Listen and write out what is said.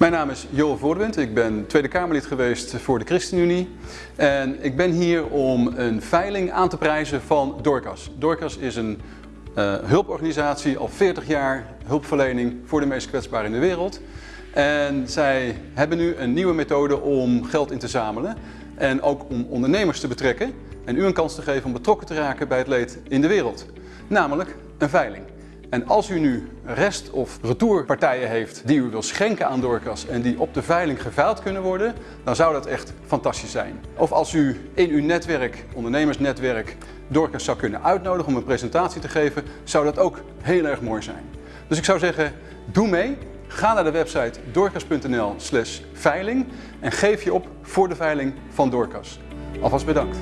Mijn naam is Joel Voordewind. Ik ben Tweede Kamerlid geweest voor de ChristenUnie. En ik ben hier om een veiling aan te prijzen van Dorcas. Dorcas is een uh, hulporganisatie, al 40 jaar hulpverlening voor de meest kwetsbaren in de wereld. En zij hebben nu een nieuwe methode om geld in te zamelen en ook om ondernemers te betrekken en u een kans te geven om betrokken te raken bij het leed in de wereld. Namelijk een veiling. En als u nu rest- of retourpartijen heeft die u wil schenken aan Dorcas en die op de veiling geveild kunnen worden, dan zou dat echt fantastisch zijn. Of als u in uw netwerk, ondernemersnetwerk, Dorcas zou kunnen uitnodigen om een presentatie te geven, zou dat ook heel erg mooi zijn. Dus ik zou zeggen, doe mee. Ga naar de website dorcas.nl slash veiling en geef je op voor de veiling van Dorcas. Alvast bedankt.